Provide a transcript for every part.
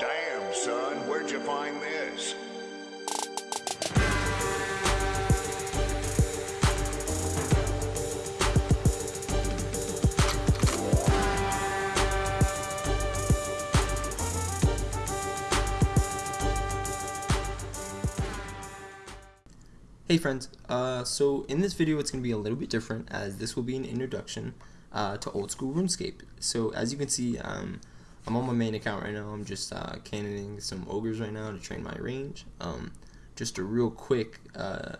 Damn, son, where'd you find this? Hey friends, uh, so in this video it's going to be a little bit different as this will be an introduction uh, to old school RuneScape. So as you can see, um, I'm on my main account right now, I'm just uh, cannoning some ogres right now to train my range. Um, just a real quick uh,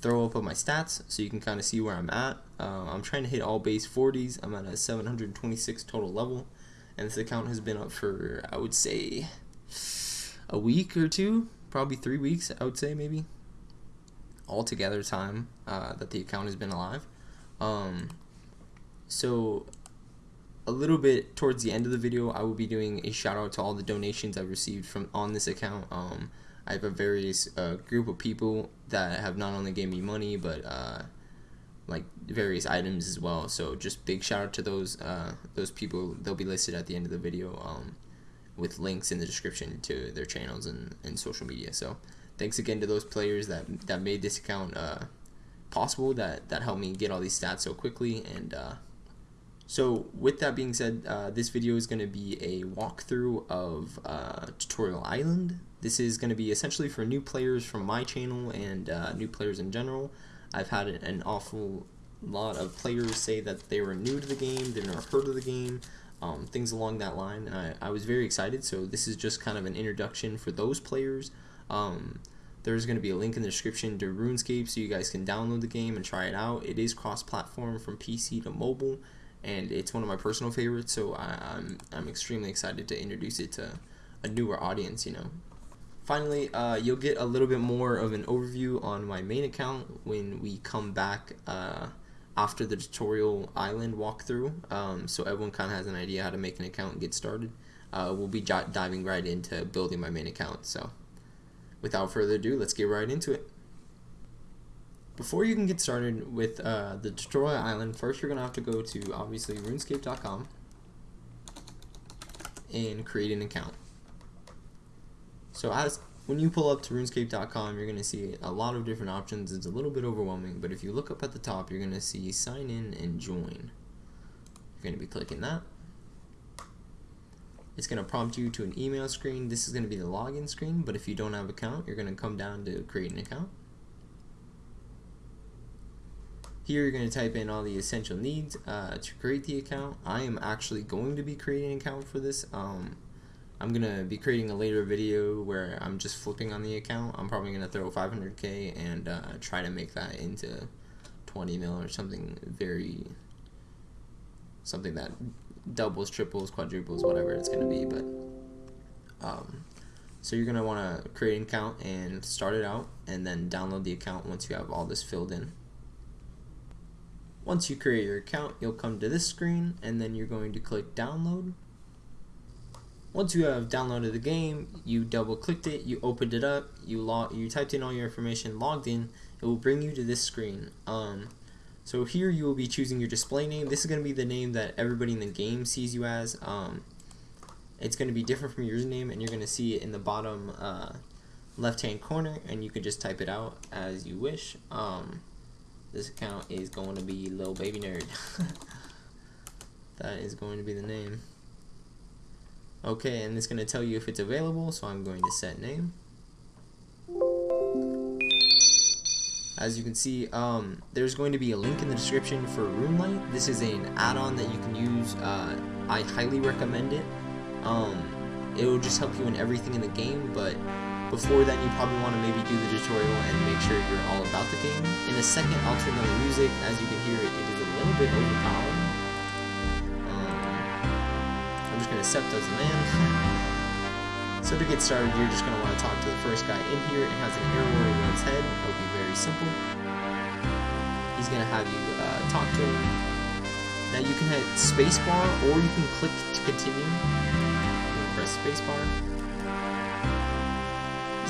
throw up of my stats so you can kind of see where I'm at. Uh, I'm trying to hit all base 40s, I'm at a 726 total level, and this account has been up for, I would say, a week or two, probably three weeks, I would say maybe altogether time uh, that the account has been alive. Um, so a little bit towards the end of the video, I will be doing a shout out to all the donations I've received from on this account. Um, I have a various uh, group of people that have not only gave me money but uh, like various items as well. So just big shout out to those uh, those people. They'll be listed at the end of the video um, with links in the description to their channels and, and social media. So thanks again to those players that that made this account uh, possible that that helped me get all these stats so quickly and uh, so with that being said uh, this video is going to be a walkthrough of uh, tutorial island. This is going to be essentially for new players from my channel and uh, new players in general. I've had an awful lot of players say that they were new to the game they've never heard of the game um, things along that line and I, I was very excited. So this is just kind of an introduction for those players. Um, there's going to be a link in the description to RuneScape so you guys can download the game and try it out. It is cross-platform from PC to mobile, and it's one of my personal favorites, so I, am I'm, I'm extremely excited to introduce it to a newer audience, you know. Finally, uh, you'll get a little bit more of an overview on my main account when we come back uh, after the tutorial island walkthrough, um, so everyone kind of has an idea how to make an account and get started. Uh, we'll be diving right into building my main account, so without further ado, let's get right into it. Before you can get started with uh, the tutorial island, first you're going to have to go to, obviously, runescape.com and create an account. So as when you pull up to runescape.com, you're going to see a lot of different options. It's a little bit overwhelming, but if you look up at the top, you're going to see sign in and join. You're going to be clicking that. It's going to prompt you to an email screen. This is going to be the login screen, but if you don't have an account, you're going to come down to create an account. Here you're going to type in all the essential needs uh, to create the account. I am actually going to be creating an account for this. Um, I'm going to be creating a later video where I'm just flipping on the account. I'm probably going to throw 500k and uh, try to make that into 20 mil or something very something that doubles, triples, quadruples, whatever it's going to be. But um, so you're going to want to create an account and start it out, and then download the account once you have all this filled in. Once you create your account, you'll come to this screen, and then you're going to click download. Once you have downloaded the game, you double clicked it, you opened it up, you log, you typed in all your information, logged in, it will bring you to this screen. Um, so here you will be choosing your display name. This is going to be the name that everybody in the game sees you as. Um, it's going to be different from your username and you're going to see it in the bottom uh, left hand corner and you can just type it out as you wish. Um, this account is going to be Lil Baby Nerd. that is going to be the name. Okay, and it's going to tell you if it's available, so I'm going to set name. As you can see, um, there's going to be a link in the description for RuneLite. This is an add-on that you can use. Uh, I highly recommend it. Um, it will just help you in everything in the game, but before then you probably want to maybe do the tutorial and make sure you're all about the game. In a second, I'll turn on the music. As you can hear, it, it is a little bit overpowering. Um, I'm just going to accept as a man. So to get started, you're just going to want to talk to the first guy in here. It has an arrow over its head. It'll be very simple. He's going to have you uh, talk to him. Now you can hit spacebar or you can click to continue. press spacebar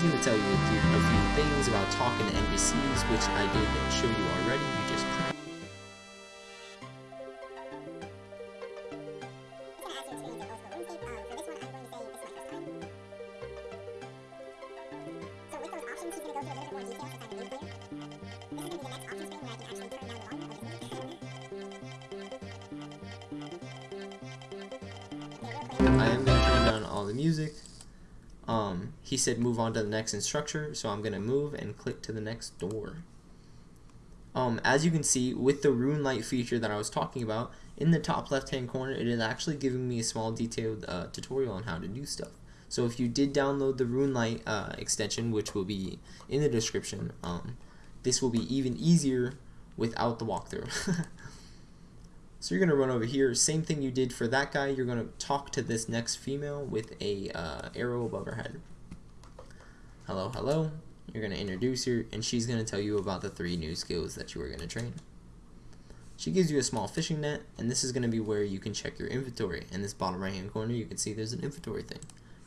was going to tell you a few, a few things about talking to NPCs, which I did show you already, you just... I am going to turn down all the music. Um, he said move on to the next instructor, so I'm going to move and click to the next door. Um, as you can see, with the RuneLite feature that I was talking about, in the top left hand corner, it is actually giving me a small detailed uh, tutorial on how to do stuff. So if you did download the RuneLite uh, extension, which will be in the description, um, this will be even easier without the walkthrough. so you're going to run over here, same thing you did for that guy, you're going to talk to this next female with a uh, arrow above her head. Hello, hello. You're going to introduce her, and she's going to tell you about the three new skills that you are going to train. She gives you a small fishing net, and this is going to be where you can check your inventory. In this bottom right hand corner, you can see there's an inventory thing.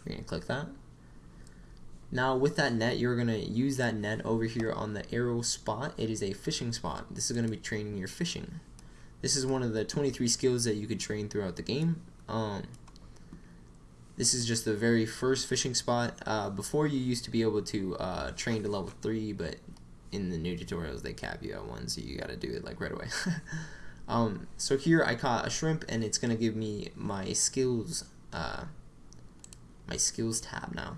You're going to click that. Now with that net, you're going to use that net over here on the arrow spot. It is a fishing spot. This is going to be training your fishing. This is one of the 23 skills that you could train throughout the game. Um, this is just the very first fishing spot. Uh, before you used to be able to uh, train to level 3, but in the new tutorials they cap you at 1, so you gotta do it like right away. um, so here I caught a shrimp, and it's gonna give me my skills uh, my skills tab now.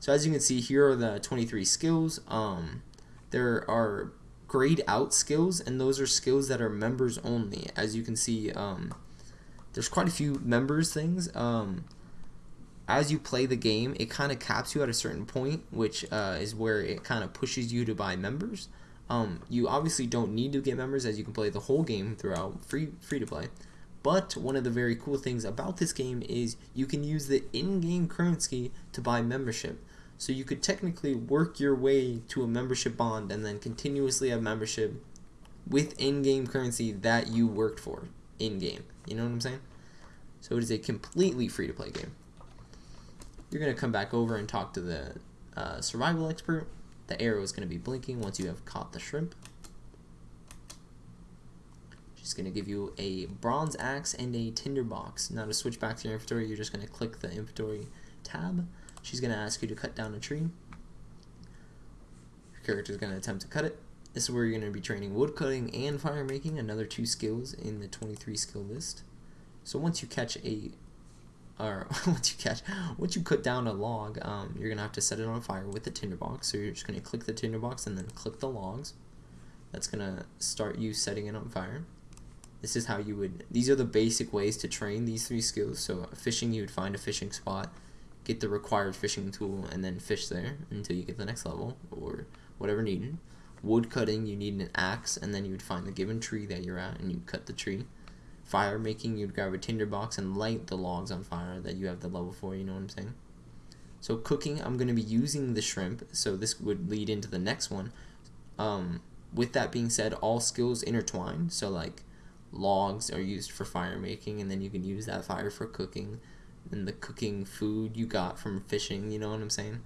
So as you can see, here are the 23 skills. Um, there are grayed out skills, and those are skills that are members only. As you can see, um, there's quite a few members things. Um, as you play the game, it kind of caps you at a certain point, which uh, is where it kind of pushes you to buy members. Um, you obviously don't need to get members as you can play the whole game throughout free free to play. But one of the very cool things about this game is you can use the in-game currency to buy membership. So you could technically work your way to a membership bond and then continuously have membership with in-game currency that you worked for in-game. You know what I'm saying? So it is a completely free-to-play game. You're going to come back over and talk to the uh, survival expert. The arrow is going to be blinking once you have caught the shrimp. She's going to give you a bronze axe and a tinderbox. Now to switch back to your inventory, you're just going to click the inventory tab. She's going to ask you to cut down a tree. Your character is going to attempt to cut it. This is where you're going to be training wood cutting and fire making, another two skills in the 23 skill list. So once you catch a, or once you catch, once you cut down a log, um, you're going to have to set it on fire with the tinderbox. So you're just going to click the tinderbox and then click the logs. That's going to start you setting it on fire this is how you would these are the basic ways to train these three skills so fishing you would find a fishing spot get the required fishing tool and then fish there until you get the next level or whatever needed. Wood cutting you need an axe and then you would find the given tree that you're at and you'd cut the tree. Fire making you'd grab a tinder box and light the logs on fire that you have the level for you know what i'm saying? So cooking i'm going to be using the shrimp so this would lead into the next one. Um, with that being said all skills intertwine. So like logs are used for fire making and then you can use that fire for cooking and the cooking food you got from fishing you know what i'm saying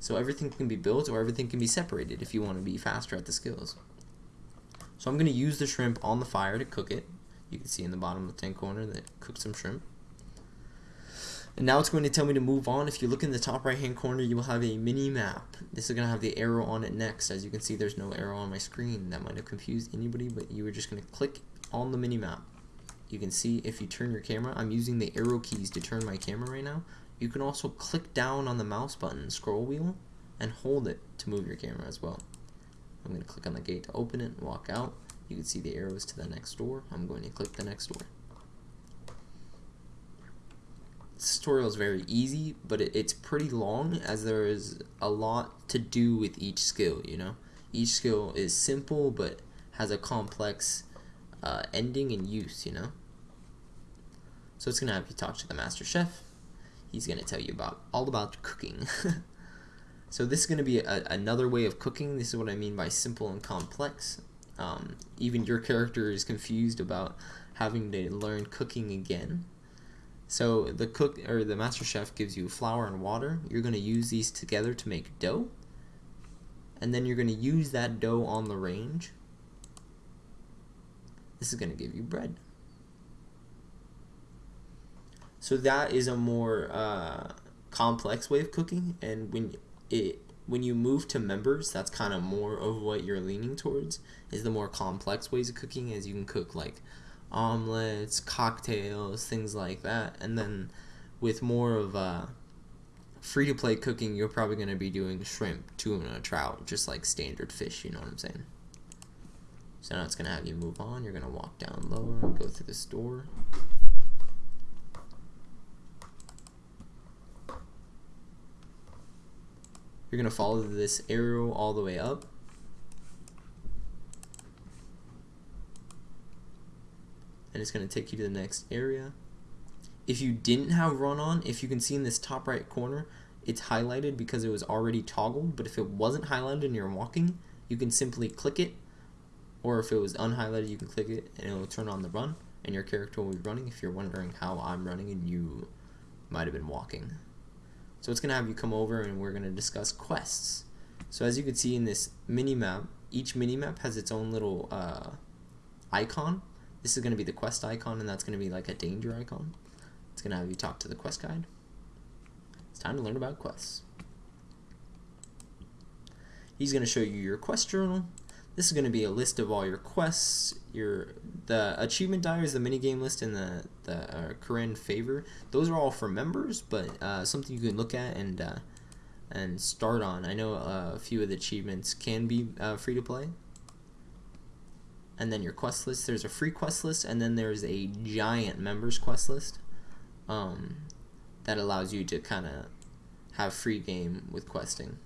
so everything can be built or everything can be separated if you want to be faster at the skills so i'm going to use the shrimp on the fire to cook it you can see in the bottom tank corner that cooked some shrimp and now it's going to tell me to move on. If you look in the top right hand corner, you will have a mini map. This is going to have the arrow on it next. As you can see, there's no arrow on my screen. That might have confused anybody, but you were just going to click on the mini map. You can see if you turn your camera, I'm using the arrow keys to turn my camera right now. You can also click down on the mouse button, scroll wheel, and hold it to move your camera as well. I'm going to click on the gate to open it, and walk out. You can see the arrows to the next door. I'm going to click the next door. This tutorial is very easy, but it, it's pretty long as there is a lot to do with each skill, you know? Each skill is simple, but has a complex uh, ending and use, you know? So it's going to have you talk to the master chef. He's going to tell you about all about cooking. so this is going to be a, another way of cooking. This is what I mean by simple and complex. Um, even your character is confused about having to learn cooking again. So the cook or the master chef gives you flour and water. You're going to use these together to make dough. And then you're going to use that dough on the range this is going to give you bread. So that is a more uh, complex way of cooking, and when it when you move to members, that's kind of more of what you're leaning towards. Is the more complex ways of cooking, as you can cook like omelets, cocktails, things like that, and then with more of uh, free to play cooking, you're probably going to be doing shrimp, tuna, trout, just like standard fish, you know what I'm saying? So now it's going to have you move on. You're going to walk down lower and go through this door. You're going to follow this arrow all the way up. And it's going to take you to the next area. If you didn't have run on, if you can see in this top right corner, it's highlighted because it was already toggled. But if it wasn't highlighted and you're walking, you can simply click it. Or if it was unhighlighted, you can click it and it will turn on the run. And your character will be running if you're wondering how I'm running and you might have been walking. So it's going to have you come over and we're going to discuss quests. So as you can see in this mini map, each mini map has its own little uh, icon. This is going to be the quest icon and that's going to be like a danger icon. It's going to have you talk to the quest guide. It's time to learn about quests. He's going to show you your quest journal. This is going to be a list of all your quests, your the achievement diaries, the minigame list, and the the uh, favor. Those are all for members, but uh, something you can look at and uh, and start on. I know uh, a few of the achievements can be uh, free to play. And then your quest list. There's a free quest list, and then there's a giant members quest list um, that allows you to kind of have free game with questing.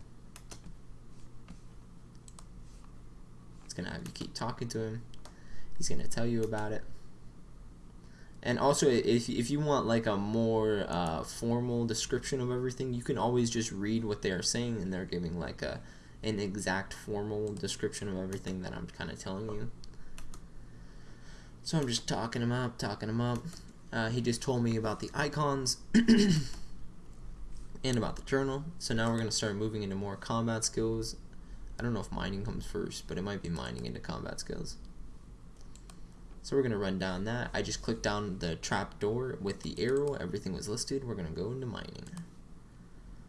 It's gonna have you keep talking to him. He's gonna tell you about it. And also, if, if you want like a more uh, formal description of everything, you can always just read what they are saying, and they're giving like a an exact formal description of everything that I'm kind of telling you. So I'm just talking him up, talking him up. Uh, he just told me about the icons and about the journal. So now we're going to start moving into more combat skills. I don't know if mining comes first, but it might be mining into combat skills. So we're going to run down that. I just clicked down the trap door with the arrow. Everything was listed. We're going to go into mining.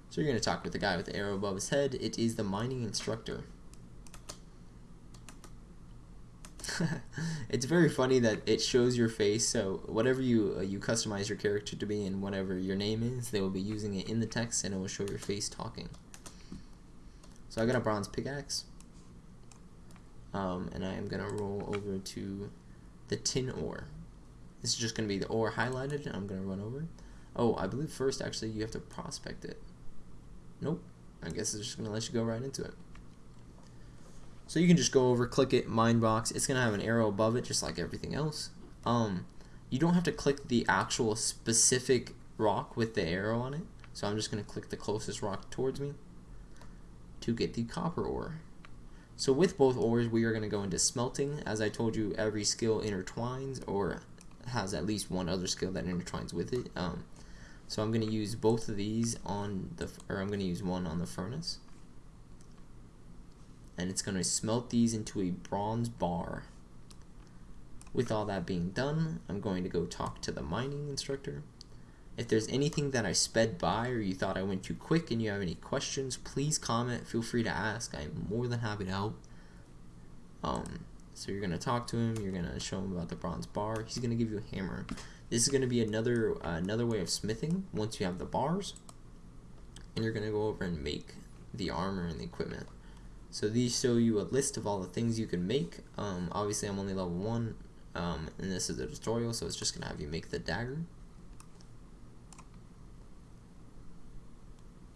So you're going to talk with the guy with the arrow above his head. It is the mining instructor. it's very funny that it shows your face. So whatever you uh, you customize your character to be and whatever your name is, they will be using it in the text and it will show your face talking. So I got a bronze pickaxe. Um, and I am gonna roll over to the tin ore. This is just gonna be the ore highlighted. And I'm gonna run over. Oh, I believe first actually you have to prospect it. Nope. I guess it's just gonna let you go right into it. So you can just go over, click it, mine box. It's gonna have an arrow above it, just like everything else. Um, you don't have to click the actual specific rock with the arrow on it. So I'm just gonna click the closest rock towards me to get the copper ore. So with both ores, we are gonna go into smelting. As I told you, every skill intertwines or has at least one other skill that intertwines with it. Um, so I'm gonna use both of these on the, or I'm gonna use one on the furnace and it's going to smelt these into a bronze bar. With all that being done, I'm going to go talk to the mining instructor. If there's anything that I sped by or you thought I went too quick and you have any questions, please comment. Feel free to ask. I'm more than happy to help. Um, so you're going to talk to him. You're going to show him about the bronze bar. He's going to give you a hammer. This is going to be another uh, another way of smithing once you have the bars. And you're going to go over and make the armor and the equipment. So these show you a list of all the things you can make. Um, obviously, I'm only level 1, um, and this is a tutorial, so it's just going to have you make the dagger.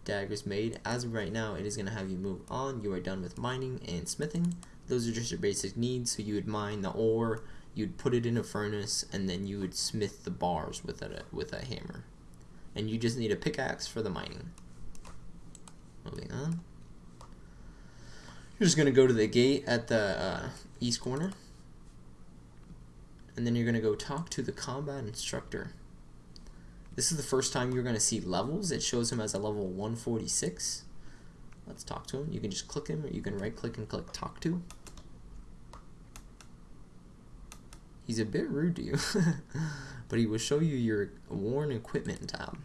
Dagger's made. As of right now, it is going to have you move on. You are done with mining and smithing. Those are just your basic needs. So you would mine the ore, you'd put it in a furnace, and then you would smith the bars with a, with a hammer. And you just need a pickaxe for the mining. Moving on. You're just going to go to the gate at the uh, east corner. And then you're going to go talk to the combat instructor. This is the first time you're going to see levels. It shows him as a level 146. Let's talk to him. You can just click him or you can right click and click talk to. He's a bit rude to you. but he will show you your worn equipment tab.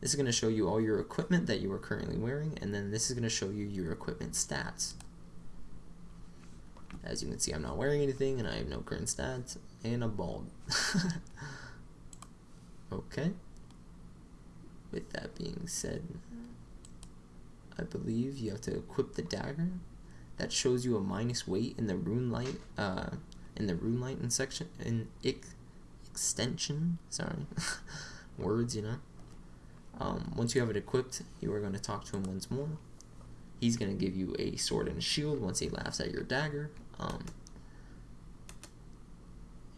This is going to show you all your equipment that you are currently wearing, and then this is going to show you your equipment stats. As you can see, I'm not wearing anything, and I have no current stats, and I'm bald. okay. With that being said, I believe you have to equip the dagger. That shows you a minus weight in the RuneLite, uh, in the RuneLite in section in ex extension. Sorry, words, you know. Um, once you have it equipped, you are going to talk to him once more. He's going to give you a sword and shield once he laughs at your dagger. Um,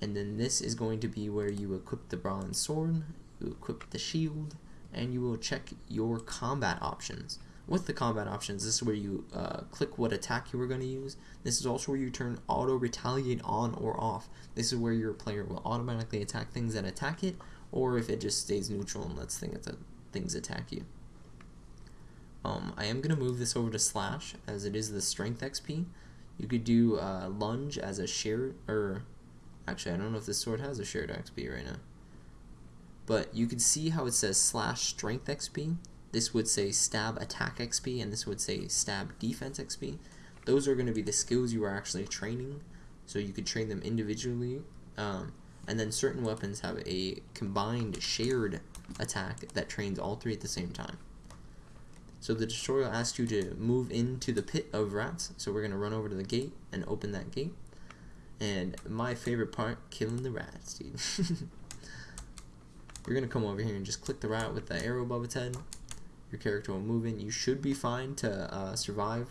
and then this is going to be where you equip the bronze sword, you equip the shield, and you will check your combat options. With the combat options, this is where you uh, click what attack you are going to use. This is also where you turn auto retaliate on or off. This is where your player will automatically attack things that attack it, or if it just stays neutral and lets things, things attack you. Um, I am going to move this over to slash as it is the strength XP. You could do uh, lunge as a share, or actually I don't know if this sword has a shared XP right now. But you can see how it says slash strength XP. This would say stab attack XP and this would say stab defense XP. Those are going to be the skills you are actually training. So you could train them individually. Um, and then certain weapons have a combined shared attack that trains all three at the same time. So the tutorial asks you to move into the pit of rats. So we're going to run over to the gate and open that gate. And my favorite part, killing the rats, dude. You're going to come over here and just click the rat with the arrow above its head. Your character will move in. You should be fine to uh, survive.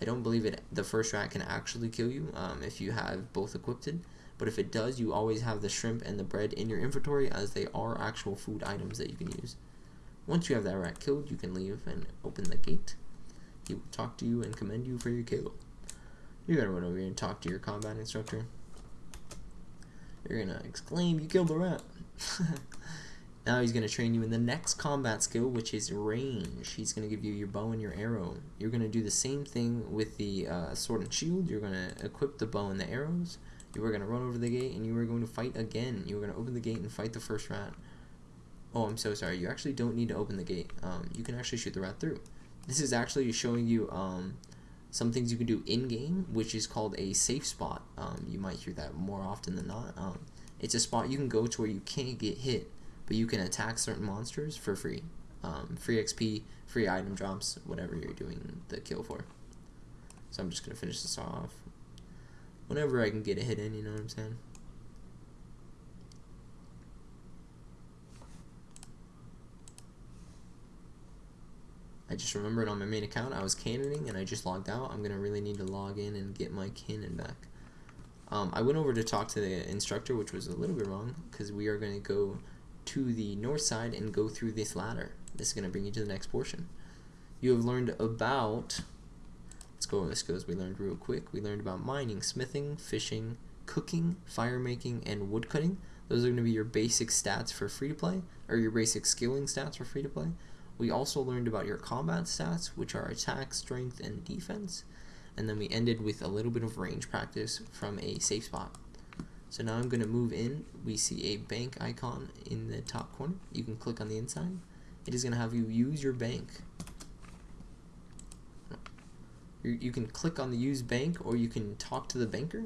I don't believe it. the first rat can actually kill you um, if you have both equipped. But if it does, you always have the shrimp and the bread in your inventory as they are actual food items that you can use. Once you have that rat killed, you can leave and open the gate. He will talk to you and commend you for your kill. You're gonna run over here and talk to your combat instructor. You're gonna exclaim, you killed the rat. now he's gonna train you in the next combat skill, which is range. He's gonna give you your bow and your arrow. You're gonna do the same thing with the uh, sword and shield. You're gonna equip the bow and the arrows. You are gonna run over the gate and you are going to fight again. You are gonna open the gate and fight the first rat. Oh, I'm so sorry. You actually don't need to open the gate. Um, you can actually shoot the rat through. This is actually showing you um, some things you can do in-game, which is called a safe spot. Um, you might hear that more often than not. Um, it's a spot you can go to where you can't get hit, but you can attack certain monsters for free. Um, free XP, free item drops, whatever you're doing the kill for. So I'm just going to finish this off. Whenever I can get a hit in, you know what I'm saying? I just remembered on my main account I was cannoning and I just logged out. I'm going to really need to log in and get my cannon back. Um, I went over to talk to the instructor, which was a little bit wrong, because we are going to go to the north side and go through this ladder. This is going to bring you to the next portion. You have learned about, let's go over this goes, we learned real quick. We learned about mining, smithing, fishing, cooking, fire making, and wood cutting. Those are going to be your basic stats for free to play, or your basic skilling stats for free to play. We also learned about your combat stats, which are attack, strength, and defense. And then we ended with a little bit of range practice from a safe spot. So now I'm going to move in. We see a bank icon in the top corner. You can click on the inside. It is going to have you use your bank. You, can click on the use bank or you can talk to the banker.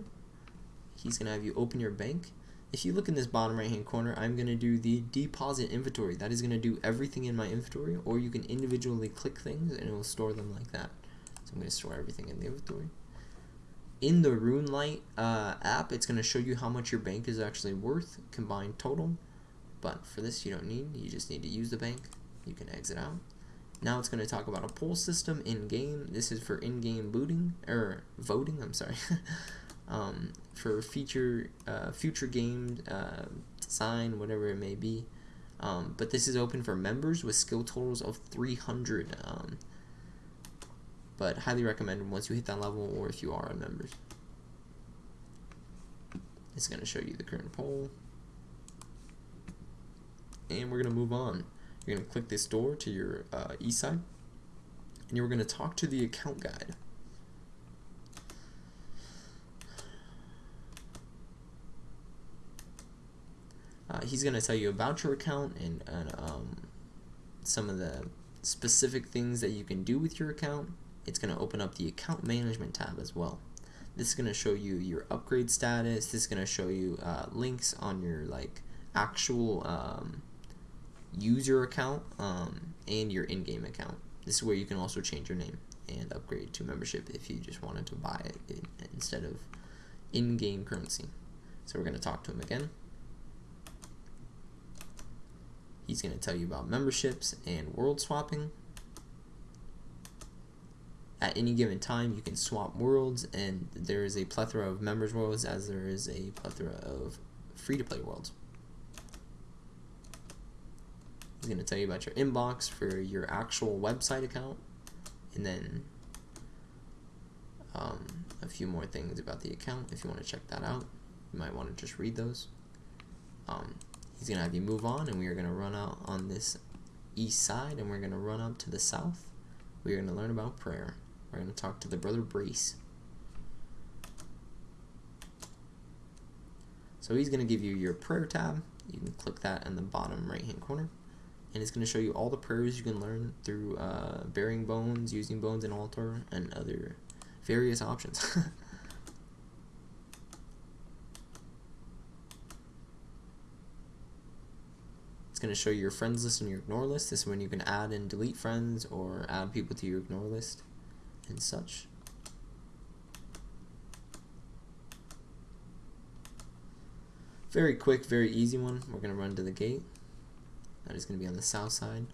He's going to have you open your bank if you look in this bottom right hand corner, I'm going to do the deposit inventory. That is going to do everything in my inventory, or you can individually click things and it will store them like that. I'm going to store everything in the inventory. In the RuneLite uh, app, it's going to show you how much your bank is actually worth, combined total. But for this, you don't need. You just need to use the bank. You can exit out. Now it's going to talk about a poll system in-game. This is for in-game booting, or voting, I'm sorry. um, for future uh, future game uh, design, whatever it may be. Um, but this is open for members with skill totals of 300. Um, but highly recommended once you hit that level or if you are a member. It's going to show you the current poll. And we're going to move on. You're going to click this door to your uh, east side. And you're going to talk to the account guide. Uh, he's going to tell you about your account and, and um, some of the specific things that you can do with your account. It's going to open up the account management tab as well. This is going to show you your upgrade status. This is going to show you uh, links on your like actual um, use your account um, and your in-game account. This is where you can also change your name and upgrade to membership if you just wanted to buy it in, instead of in-game currency. So we're going to talk to him again. He's going to tell you about memberships and world swapping. At any given time, you can swap worlds, and there is a plethora of members worlds as there is a plethora of free-to-play worlds. He's going to tell you about your inbox for your actual website account, and then um, a few more things about the account if you want to check that out. You might want to just read those. Um, he's going to have you move on, and we are going to run out on this east side, and we're going to run up to the south. We're going to learn about prayer. We're going to talk to the brother Brace. So he's going to give you your prayer tab. You can click that in the bottom right hand corner. And it's going to show you all the prayers you can learn through uh, burying bones, using bones in altar, and other various options. it's going to show you your friends list and your ignore list. This is when you can add and delete friends or add people to your ignore list and such. Very quick, very easy one. We're going to run to the gate. That is going to be on the south side.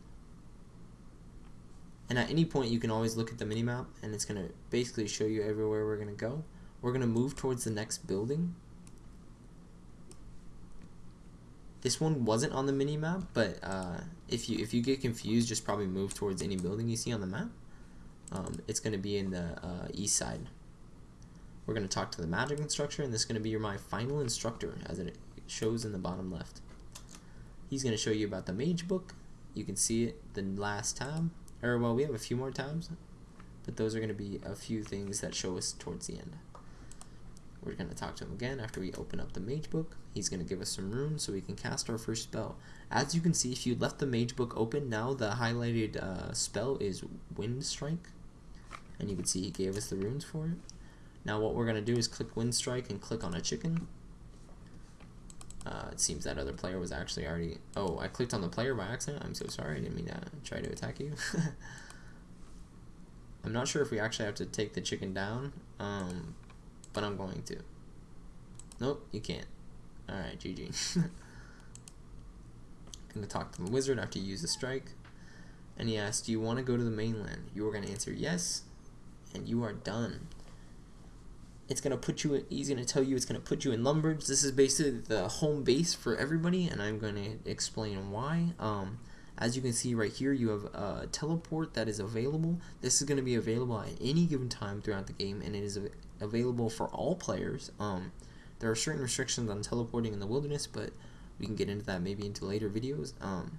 And at any point, you can always look at the minimap, and it's going to basically show you everywhere we're going to go. We're going to move towards the next building. This one wasn't on the minimap, but uh, if you if you get confused, just probably move towards any building you see on the map. Um, it's going to be in the uh, east side. We're going to talk to the magic instructor, and this is going to be your my final instructor, as it shows in the bottom left. He's going to show you about the mage book. You can see it the last time, Or, well, we have a few more times, but those are going to be a few things that show us towards the end. We're going to talk to him again after we open up the mage book. He's going to give us some runes so we can cast our first spell. As you can see, if you left the mage book open, now the highlighted uh, spell is Wind Strike. And you can see he gave us the runes for it. Now what we're going to do is click Wind Strike and click on a chicken. Uh, it seems that other player was actually already... Oh, I clicked on the player by accident. I'm so sorry. I didn't mean to try to attack you. I'm not sure if we actually have to take the chicken down, um, but I'm going to. Nope, you can't. Alright, GG. Gonna talk to the wizard after you use the strike. And he asks, do you want to go to the mainland? You are going to answer yes, and you are done. It's to put you, in, he's to tell you it's going to put you in Lumbridge. This is basically the home base for everybody, and I'm going to explain why. Um, as you can see right here, you have a teleport that is available. This is going to be available at any given time throughout the game, and it is available for all players. Um, there are certain restrictions on teleporting in the wilderness, but we can get into that maybe into later videos. Um,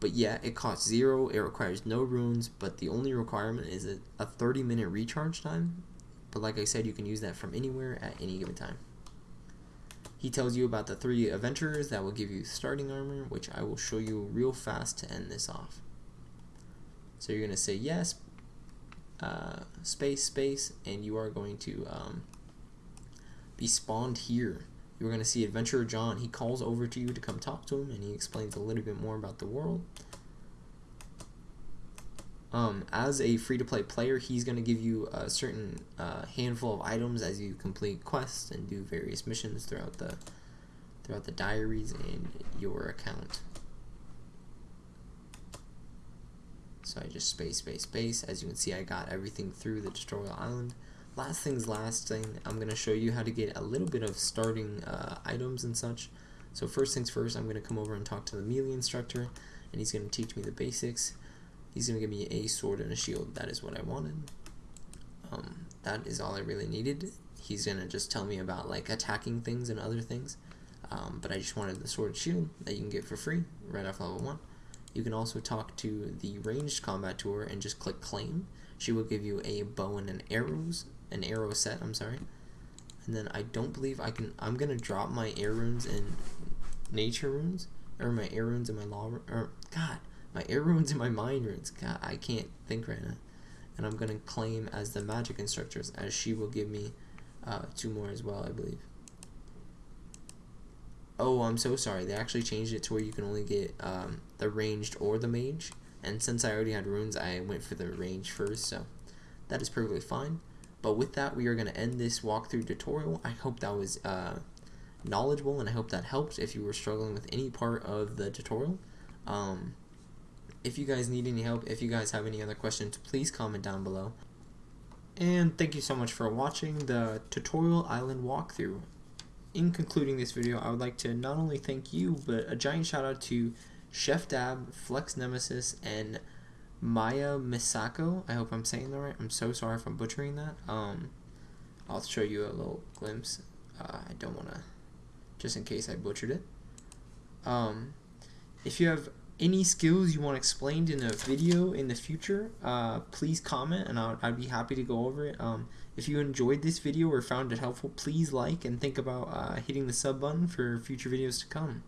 but yeah, it costs zero, it requires no runes, but the only requirement is a, a 30 minute recharge time. But like I said, you can use that from anywhere at any given time. He tells you about the three adventurers that will give you starting armor, which I will show you real fast to end this off. So you're going to say yes, uh, space, space, and you are going to um, be spawned here. You're going to see Adventurer Jon. He calls over to you to come talk to him, and he explains a little bit more about the world. Um, as a free-to-play player, he's going to give you a certain uh, handful of items as you complete quests and do various missions throughout the throughout the diaries in your account. So I just space, space, space. As you can see, I got everything through the tutorial island. Last things last thing, I'm going to show you how to get a little bit of starting uh, items and such. So first things first, I'm going to come over and talk to the melee instructor, and he's going to teach me the basics. He's going to give me a sword and a shield. That is what I wanted. Um, that is all I really needed. He's going to just tell me about like attacking things and other things. Um, but I just wanted the sword and shield that you can get for free right off level 1. You can also talk to the ranged combat tour and just click claim. She will give you a bow and an arrows, an arrow set, I'm sorry. And then I don't believe I can, I'm going to drop my air runes and nature runes, or my air runes and my law, or, God, my air runes and my mind runes. God, I can't think right now. And I'm going to claim as the magic instructors, as she will give me uh, two more as well, I believe. Oh, I'm so sorry. They actually changed it to where you can only get um, the ranged or the mage. And since I already had runes, I went for the range first, so that is perfectly fine. But with that, we are going to end this walkthrough tutorial. I hope that was uh, knowledgeable, and I hope that helped if you were struggling with any part of the tutorial. Um, if you guys need any help, if you guys have any other questions, please comment down below. And thank you so much for watching the Tutorial Island walkthrough in concluding this video, I would like to not only thank you, but a giant shout out to Chef Dab, Flex Nemesis, and Maya Misako. I hope I'm saying that right. I'm so sorry if I'm butchering that. Um, I'll show you a little glimpse. Uh, I don't want to, just in case I butchered it. Um, if you have any skills you want explained in a video in the future, uh, please comment and I'd, I'd, be happy to go over it. Um, if you enjoyed this video or found it helpful, please like and think about uh, hitting the sub button for future videos to come.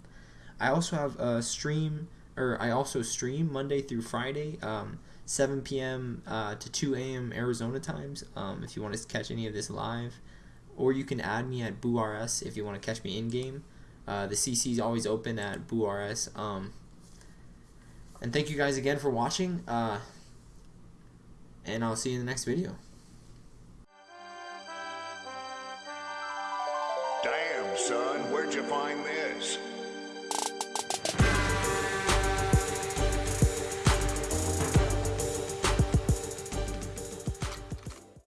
I also have a stream, or I also stream Monday through Friday, um, 7 p.m. Uh, to 2 a.m. Arizona times. Um, if you want to catch any of this live, or you can add me at BooRS if you want to catch me in game. Uh, the CC is always open at BooRS. Um, and thank you guys again for watching. Uh, and I'll see you in the next video. Damn, son, where'd you find this?